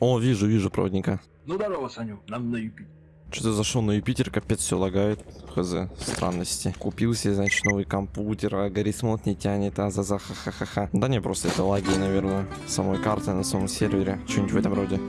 О, вижу, вижу проводника. Ну здорово, Саню, нам на Юпитер. Что-то зашел на Юпитер, капец все лагает. Хз, странности. Купил себе, значит, новый компьютер, а горисмот не тянет, а за за ха ха ха ха Да не, просто это лаги, наверное, самой карты на самом сервере. Что-нибудь в этом роде.